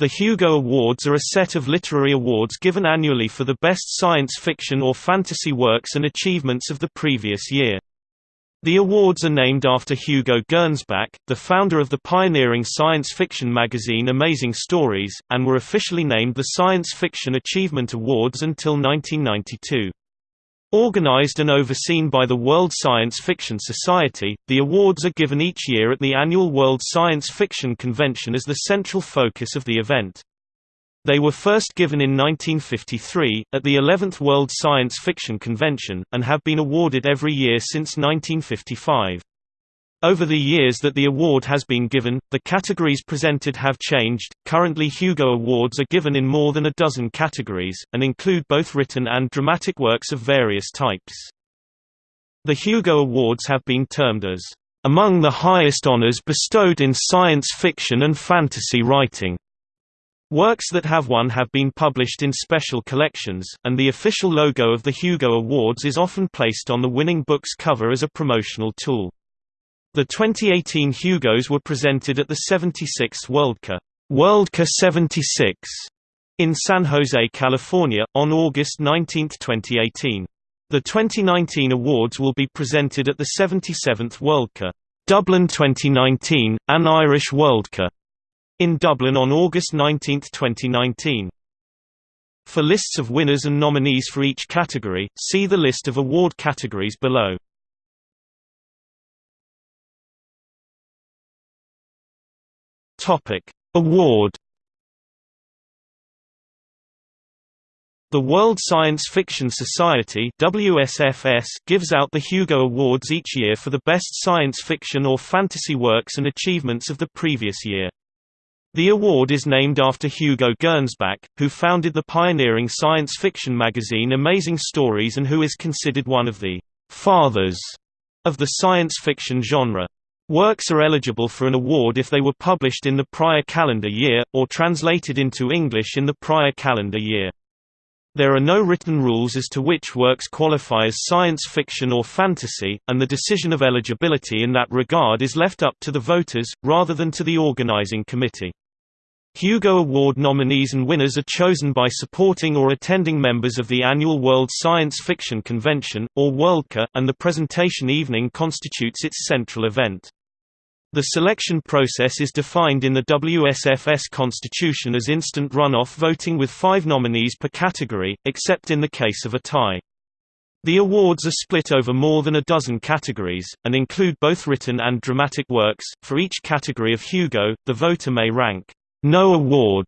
The Hugo Awards are a set of literary awards given annually for the best science fiction or fantasy works and achievements of the previous year. The awards are named after Hugo Gernsback, the founder of the pioneering science fiction magazine Amazing Stories, and were officially named the Science Fiction Achievement Awards until 1992. Organized and overseen by the World Science Fiction Society, the awards are given each year at the annual World Science Fiction Convention as the central focus of the event. They were first given in 1953, at the 11th World Science Fiction Convention, and have been awarded every year since 1955. Over the years that the award has been given, the categories presented have changed. Currently, Hugo Awards are given in more than a dozen categories, and include both written and dramatic works of various types. The Hugo Awards have been termed as among the highest honors bestowed in science fiction and fantasy writing. Works that have won have been published in special collections, and the official logo of the Hugo Awards is often placed on the winning book's cover as a promotional tool. The 2018 Hugos were presented at the 76th Worldcon Worldcon 76 in San Jose, California, on August 19, 2018. The 2019 awards will be presented at the 77th Worldcon Dublin 2019, an Irish Worldcon in Dublin on August 19, 2019. For lists of winners and nominees for each category, see the list of award categories below. Topic: Award The World Science Fiction Society WSFS gives out the Hugo Awards each year for the best science fiction or fantasy works and achievements of the previous year. The award is named after Hugo Gernsback, who founded the pioneering science fiction magazine Amazing Stories and who is considered one of the «fathers» of the science fiction genre. Works are eligible for an award if they were published in the prior calendar year, or translated into English in the prior calendar year. There are no written rules as to which works qualify as science fiction or fantasy, and the decision of eligibility in that regard is left up to the voters, rather than to the organizing committee. Hugo Award nominees and winners are chosen by supporting or attending members of the annual World Science Fiction Convention, or Worldcon, and the presentation evening constitutes its central event. The selection process is defined in the WSFS constitution as instant runoff voting with five nominees per category, except in the case of a tie. The awards are split over more than a dozen categories, and include both written and dramatic works. For each category of Hugo, the voter may rank no award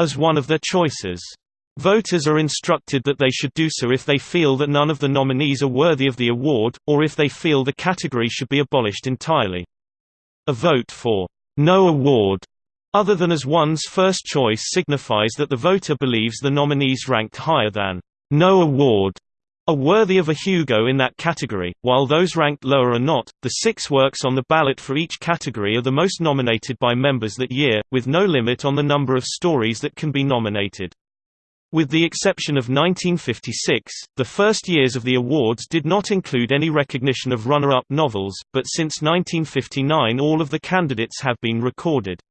as one of their choices. Voters are instructed that they should do so if they feel that none of the nominees are worthy of the award, or if they feel the category should be abolished entirely. A vote for no award other than as one's first choice signifies that the voter believes the nominees ranked higher than no award are worthy of a Hugo in that category, while those ranked lower are not. The six works on the ballot for each category are the most nominated by members that year, with no limit on the number of stories that can be nominated. With the exception of 1956, the first years of the awards did not include any recognition of runner-up novels, but since 1959 all of the candidates have been recorded.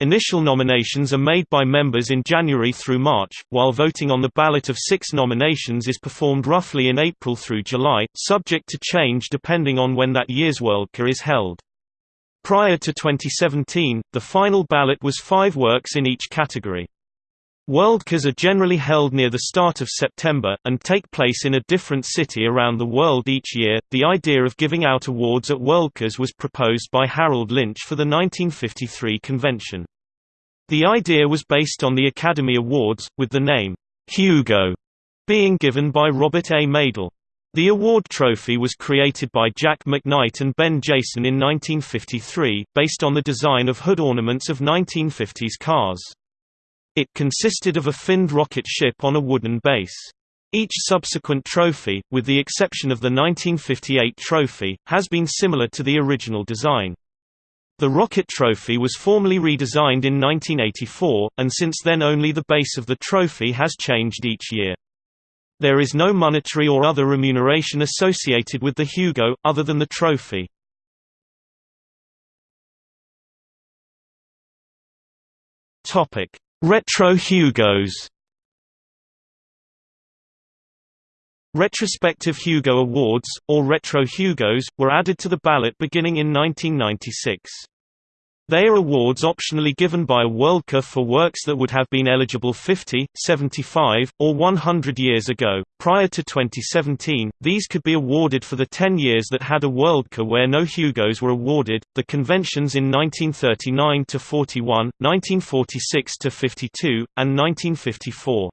Initial nominations are made by members in January through March, while voting on the ballot of six nominations is performed roughly in April through July, subject to change depending on when that year's Worldcon is held. Prior to 2017, the final ballot was five works in each category. Worldcons are generally held near the start of September, and take place in a different city around the world each year. The idea of giving out awards at Worldcons was proposed by Harold Lynch for the 1953 convention. The idea was based on the Academy Awards, with the name, Hugo, being given by Robert A. Madle. The award trophy was created by Jack McKnight and Ben Jason in 1953, based on the design of hood ornaments of 1950s cars. It consisted of a finned rocket ship on a wooden base. Each subsequent trophy, with the exception of the 1958 trophy, has been similar to the original design. The rocket trophy was formally redesigned in 1984, and since then only the base of the trophy has changed each year. There is no monetary or other remuneration associated with the Hugo, other than the trophy. Retro Hugos Retrospective Hugo Awards, or Retro Hugos, were added to the ballot beginning in 1996. They are awards optionally given by a Worldcon for works that would have been eligible 50, 75, or 100 years ago. Prior to 2017, these could be awarded for the 10 years that had a Worldcon where no Hugos were awarded. The conventions in 1939 to 41, 1946 to 52, and 1954.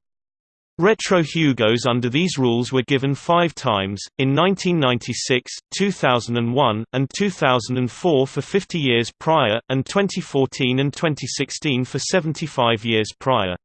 Retro Hugos under these rules were given five times, in 1996, 2001, and 2004 for 50 years prior, and 2014 and 2016 for 75 years prior.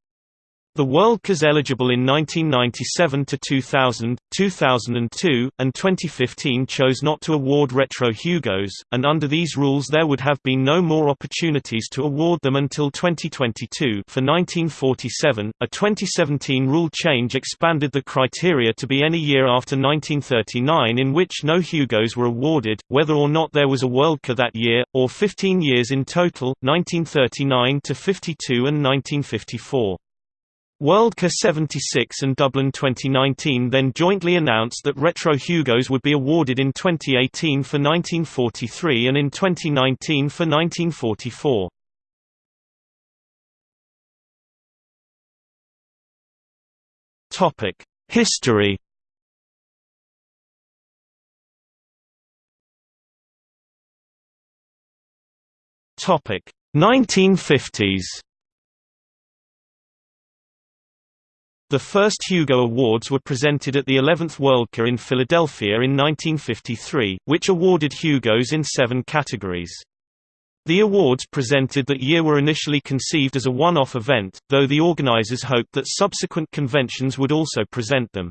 The World Worldcons eligible in 1997 to 2000, 2002, and 2015 chose not to award Retro Hugos, and under these rules there would have been no more opportunities to award them until 2022 for 1947. A 2017 rule change expanded the criteria to be any year after 1939 in which no Hugos were awarded, whether or not there was a Worldcon that year, or 15 years in total, 1939 to 52 and 1954. Worldcon 76 and Dublin 2019 then jointly announced that Retro Hugos would be awarded in 2018 for 1943 and in 2019 for 1944. Topic: History. Topic: 1950s. The first Hugo Awards were presented at the 11th Worldcon in Philadelphia in 1953, which awarded Hugos in seven categories. The awards presented that year were initially conceived as a one-off event, though the organizers hoped that subsequent conventions would also present them.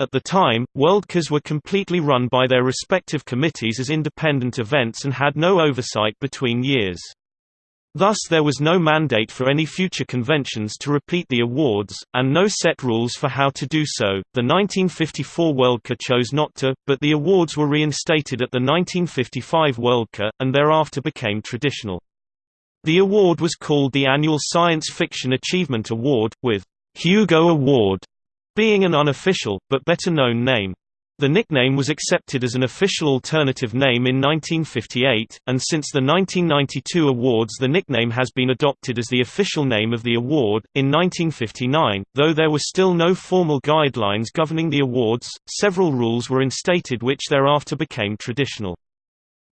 At the time, Worldcons were completely run by their respective committees as independent events and had no oversight between years. Thus there was no mandate for any future conventions to repeat the awards, and no set rules for how to do so. The 1954 Worldcon chose not to, but the awards were reinstated at the 1955 Worldcon, and thereafter became traditional. The award was called the annual Science Fiction Achievement Award, with Hugo Award being an unofficial, but better known name. The nickname was accepted as an official alternative name in 1958, and since the 1992 awards the nickname has been adopted as the official name of the award. In 1959, though there were still no formal guidelines governing the awards, several rules were instated which thereafter became traditional.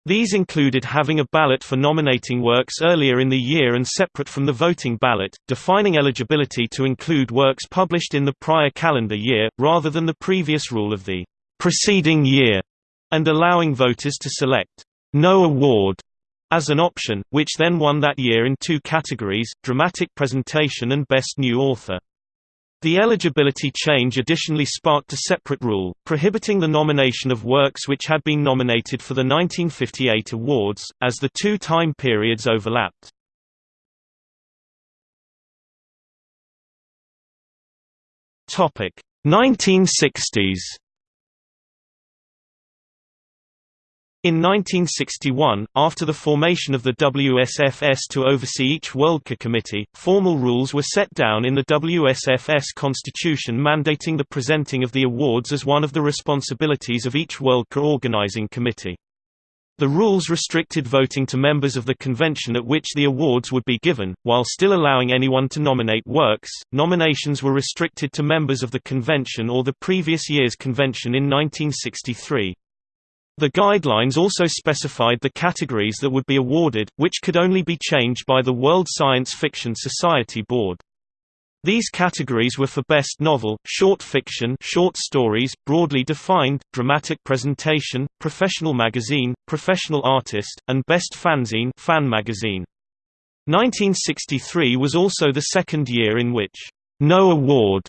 These included having a ballot for nominating works earlier in the year and separate from the voting ballot, defining eligibility to include works published in the prior calendar year, rather than the previous rule of the preceding year, and allowing voters to select no award as an option, which then won that year in two categories, dramatic presentation and best new author. The eligibility change additionally sparked a separate rule, prohibiting the nomination of works which had been nominated for the 1958 awards, as the two time periods overlapped. Topic 1960s In 1961, after the formation of the WSFS to oversee each Worldcon committee, formal rules were set down in the WSFS constitution mandating the presenting of the awards as one of the responsibilities of each Worldcon organizing committee. The rules restricted voting to members of the convention at which the awards would be given, while still allowing anyone to nominate works. Nominations were restricted to members of the convention or the previous year's convention in 1963. The guidelines also specified the categories that would be awarded, which could only be changed by the World Science Fiction Society Board. These categories were for Best Novel, Short Fiction short stories, broadly defined, Dramatic Presentation, Professional Magazine, Professional Artist, and Best Fanzine fan magazine. 1963 was also the second year in which no award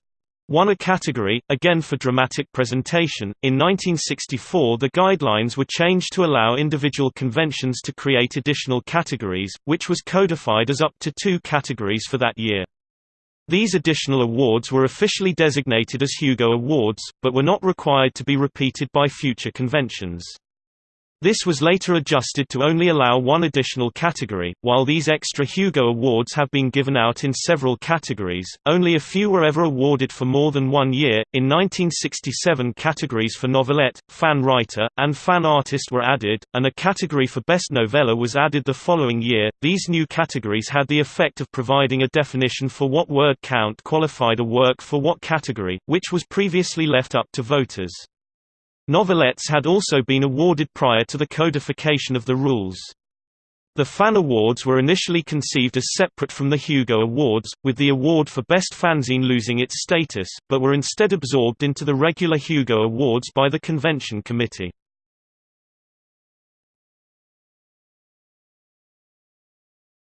won a category, again for dramatic presentation. In 1964, the guidelines were changed to allow individual conventions to create additional categories, which was codified as up to two categories for that year. These additional awards were officially designated as Hugo Awards, but were not required to be repeated by future conventions. This was later adjusted to only allow one additional category. While these extra Hugo Awards have been given out in several categories, only a few were ever awarded for more than one year. In 1967, categories for novelette, fan writer, and fan artist were added, and a category for best novella was added the following year. These new categories had the effect of providing a definition for what word count qualified a work for what category, which was previously left up to voters. Novelettes had also been awarded prior to the codification of the rules. The Fan Awards were initially conceived as separate from the Hugo Awards, with the award for Best Fanzine losing its status, but were instead absorbed into the regular Hugo Awards by the convention committee.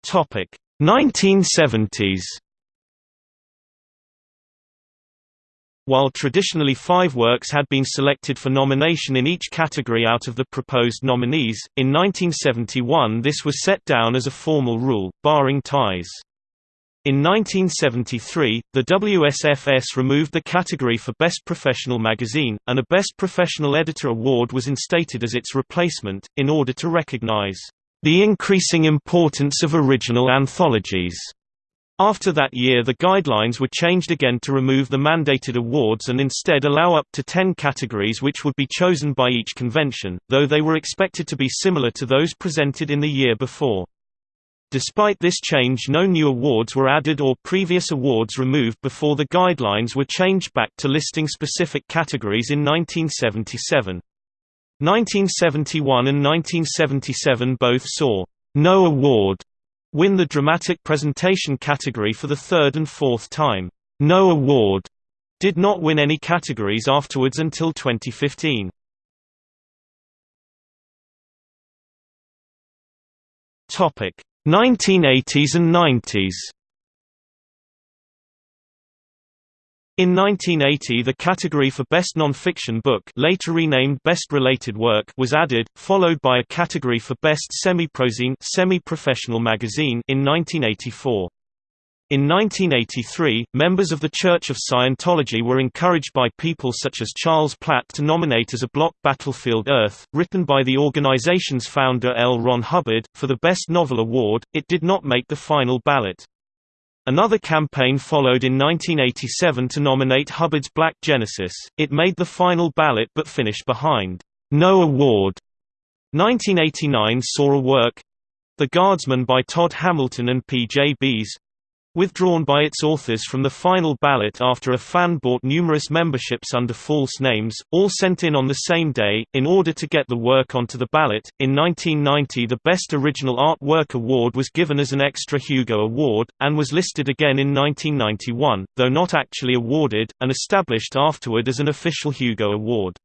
Topic: 1970s While traditionally five works had been selected for nomination in each category out of the proposed nominees, in 1971 this was set down as a formal rule, barring ties. In 1973, the WSFS removed the category for Best Professional Magazine, and a Best Professional Editor award was instated as its replacement, in order to recognize the increasing importance of original anthologies. After that year the guidelines were changed again to remove the mandated awards and instead allow up to 10 categories which would be chosen by each convention, though they were expected to be similar to those presented in the year before. Despite this change no new awards were added or previous awards removed before the guidelines were changed back to listing specific categories in 1977. 1971 and 1977 both saw no award win the dramatic presentation category for the third and fourth time. No award did not win any categories afterwards until 2015. Topic 1980s and 90s In 1980 the category for Best Non-Fiction Book later renamed Best Related Work was added, followed by a category for Best Semi-Prozine semi-professional magazine in 1984. In 1983, members of the Church of Scientology were encouraged by people such as Charles Platt to nominate as a block Battlefield Earth, written by the organization's founder L. Ron Hubbard, for the Best Novel Award. It did not make the final ballot. Another campaign followed in 1987 to nominate Hubbard's Black Genesis. It made the final ballot but finished behind No Award. 1989 saw a work The Guardsman by Todd Hamilton and P.J. Beese withdrawn by its authors from the final ballot after a fan bought numerous memberships under false names, all sent in on the same day, in order to get the work onto the ballot. In 1990, the Best Original Artwork Award was given as an extra Hugo Award, and was listed again in 1991, though not actually awarded, and established afterward as an official Hugo Award.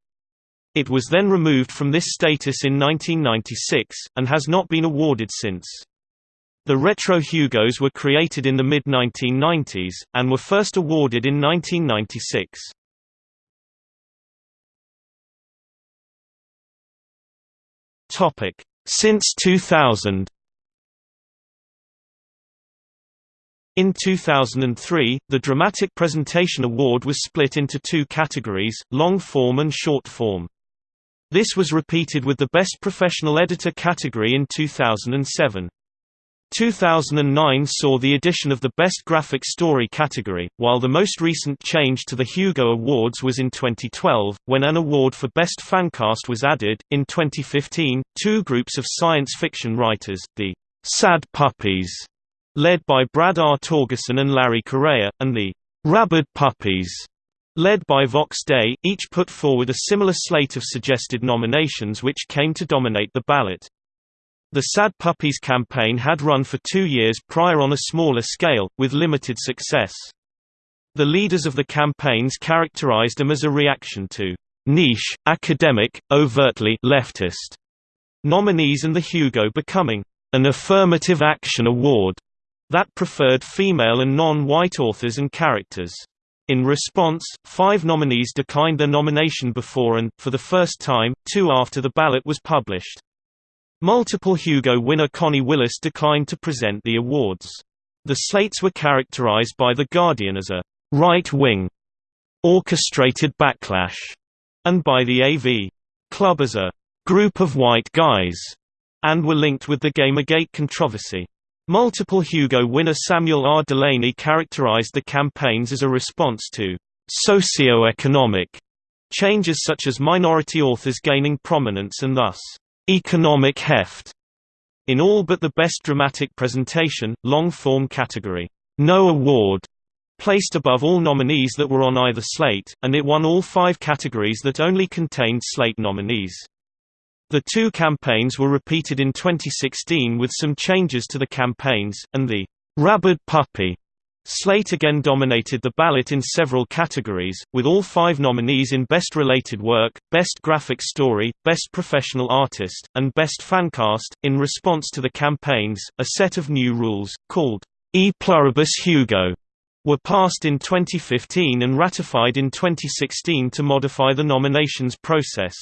It was then removed from this status in 1996, and has not been awarded since. The Retro Hugos were created in the mid-1990s, and were first awarded in 1996. Since 2000 In 2003, the Dramatic Presentation Award was split into two categories, long form and short form. This was repeated with the Best Professional Editor category in 2007. 2009 saw the addition of the Best Graphic Story category, while the most recent change to the Hugo Awards was in 2012, when an award for Best Fancast was added. In 2015, two groups of science fiction writers, the Sad Puppies, led by Brad R. Torgersen and Larry Correia, and the Rabid Puppies, led by Vox Day, each put forward a similar slate of suggested nominations which came to dominate the ballot. The Sad Puppies campaign had run for two years prior on a smaller scale, with limited success. The leaders of the campaigns characterized them as a reaction to niche, academic, overtly leftist nominees and the Hugo becoming an affirmative action award that preferred female and non-white authors and characters. In response, five nominees declined their nomination before and, for the first time, two after the ballot was published. Multiple Hugo winner Connie Willis declined to present the awards. The slates were characterized by The Guardian as a right-wing orchestrated backlash, and by the AV Club as a group of white guys, and were linked with the Gamergate controversy. Multiple Hugo winner Samuel R. Delany characterized the campaigns as a response to socio-economic changes such as minority authors gaining prominence and thus economic heft in all but the Best Dramatic Presentation, long-form category. No award placed above all nominees that were on either slate, and it won all five categories that only contained slate nominees. The two campaigns were repeated in 2016 with some changes to the campaigns, and the Rabid Puppy Slate again dominated the ballot in several categories, with all five nominees in Best Related Work, Best Graphic Story, Best Professional Artist, and Best Fancast. In response to the campaigns, a set of new rules, called E Pluribus Hugo, were passed in 2015 and ratified in 2016 to modify the nominations process.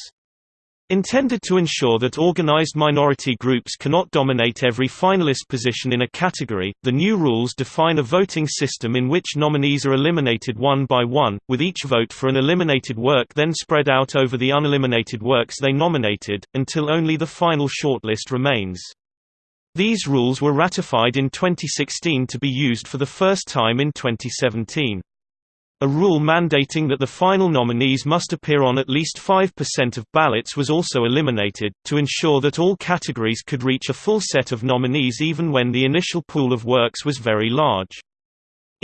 Intended to ensure that organized minority groups cannot dominate every finalist position in a category, the new rules define a voting system in which nominees are eliminated one by one, with each vote for an eliminated work then spread out over the uneliminated works they nominated, until only the final shortlist remains. These rules were ratified in 2016 to be used for the first time in 2017. A rule mandating that the final nominees must appear on at least 5% of ballots was also eliminated, to ensure that all categories could reach a full set of nominees even when the initial pool of works was very large.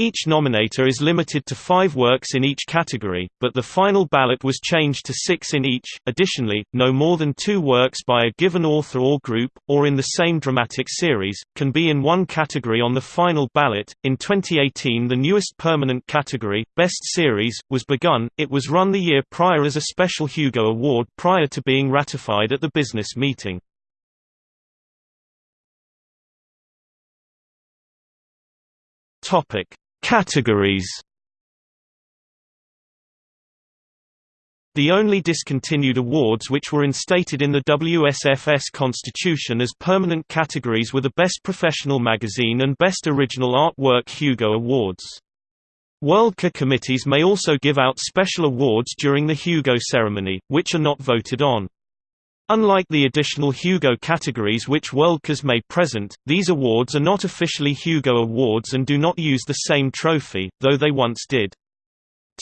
Each nominator is limited to five works in each category, but the final ballot was changed to six in each. Additionally, no more than two works by a given author or group, or in the same dramatic series, can be in one category on the final ballot. In 2018, the newest permanent category, Best Series, was begun. It was run the year prior as a special Hugo Award prior to being ratified at the business meeting. Topic Categories The only discontinued awards which were instated in the WSFS constitution as permanent categories were the Best Professional Magazine and Best Original Artwork Hugo Awards. Worldcon committees may also give out special awards during the Hugo ceremony, which are not voted on. Unlike the additional Hugo categories which Worldcons may present, these awards are not officially Hugo Awards and do not use the same trophy, though they once did.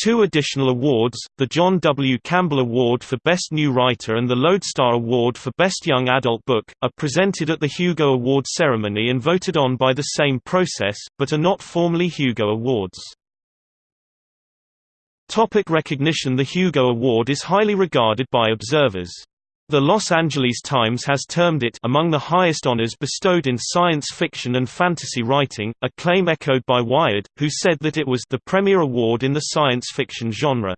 Two additional awards, the John W. Campbell Award for Best New Writer and the Lodestar Award for Best Young Adult Book, are presented at the Hugo Award ceremony and voted on by the same process, but are not formally Hugo Awards. Topic recognition The Hugo Award is highly regarded by observers. The Los Angeles Times has termed it among the highest honors bestowed in science fiction and fantasy writing, a claim echoed by Wired, who said that it was the premier award in the science fiction genre.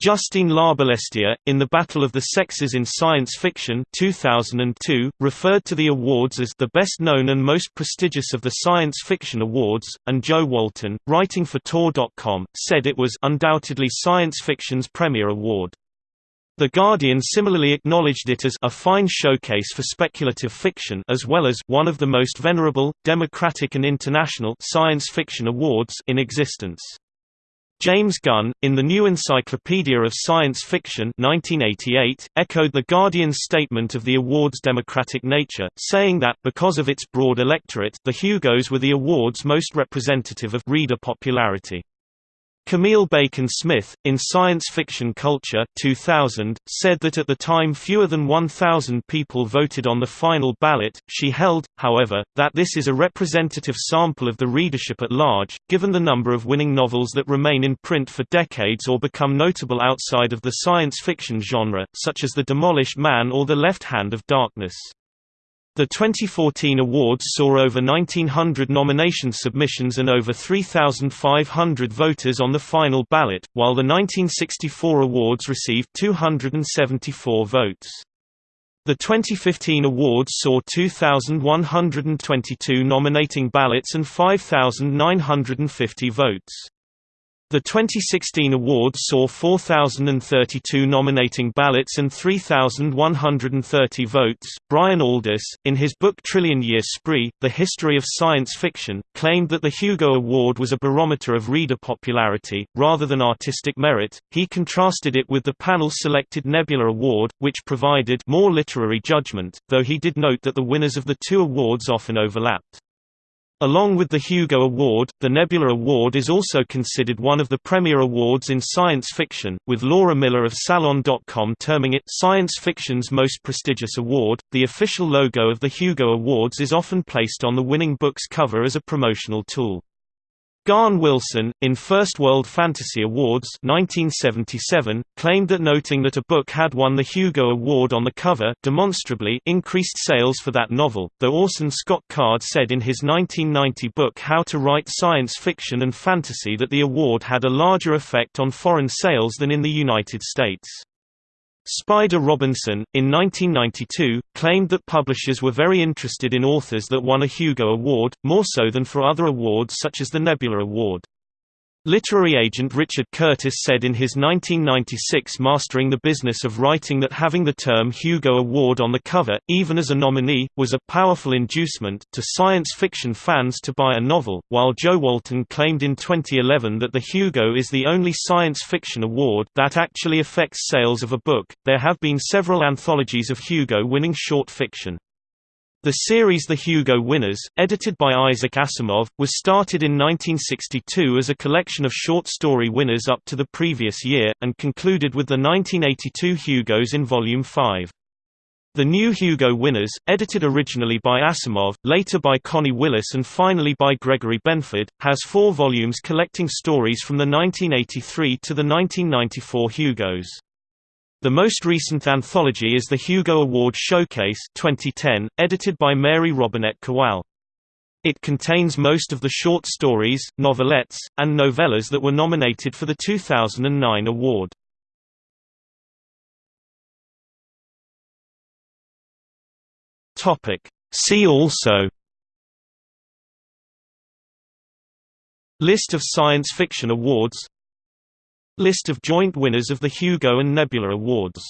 Justine Larbalestier, in The Battle of the Sexes in Science Fiction 2002, referred to the awards as the best known and most prestigious of the science fiction awards, and Jo Walton, writing for Tor.com, said it was undoubtedly science fiction's premier award. The Guardian similarly acknowledged it as a fine showcase for speculative fiction as well as one of the most venerable, democratic and international science fiction awards in existence. James Gunn, in the New Encyclopedia of Science Fiction 1988, echoed The Guardian's statement of the award's democratic nature, saying that because of its broad electorate the Hugos were the award's most representative of reader popularity. Camille Bacon Smith, in Science Fiction Culture 2000, said that at the time fewer than 1,000 people voted on the final ballot. She held, however, that this is a representative sample of the readership at large, given the number of winning novels that remain in print for decades or become notable outside of the science fiction genre, such as The Demolished Man or The Left Hand of Darkness. The 2014 awards saw over 1,900 nomination submissions and over 3,500 voters on the final ballot, while the 1964 awards received 274 votes. The 2015 awards saw 2,122 nominating ballots and 5,950 votes. The 2016 awards saw 4,032 nominating ballots and 3,130 votes. Brian Aldiss, in his book Trillion Year Spree The History of Science Fiction, claimed that the Hugo Award was a barometer of reader popularity, rather than artistic merit. He contrasted it with the panel selected Nebula Award, which provided more literary judgment, though he did note that the winners of the two awards often overlapped. Along with the Hugo Award, the Nebula Award is also considered one of the premier awards in science fiction, with Laura Miller of Salon.com terming it science fiction's most prestigious award. The official logo of the Hugo Awards is often placed on the winning book's cover as a promotional tool. Gahan Wilson, in First World Fantasy Awards 1977, claimed that noting that a book had won the Hugo Award on the cover demonstrably increased sales for that novel, though Orson Scott Card said in his 1990 book How to Write Science Fiction and Fantasy that the award had a larger effect on foreign sales than in the United States. Spider Robinson, in 1992, claimed that publishers were very interested in authors that won a Hugo Award, more so than for other awards such as the Nebula Award. Literary agent Richard Curtis said in his 1996 Mastering the Business of Writing that having the term Hugo Award on the cover, even as a nominee, was a powerful inducement to science fiction fans to buy a novel, while Jo Walton claimed in 2011 that the Hugo is the only science fiction award that actually affects sales of a book. There have been several anthologies of Hugo winning short fiction. The series The Hugo Winners, edited by Isaac Asimov, was started in 1962 as a collection of short story winners up to the previous year, and concluded with the 1982 Hugos in Volume 5. The new Hugo Winners, edited originally by Asimov, later by Connie Willis and finally by Gregory Benford, has four volumes collecting stories from the 1983 to the 1994 Hugos. The most recent anthology is the Hugo Award Showcase 2010, edited by Mary Robinette Kowal. It contains most of the short stories, novelettes, and novellas that were nominated for the 2009 award. See also List of science fiction awards List of joint winners of the Hugo and Nebula Awards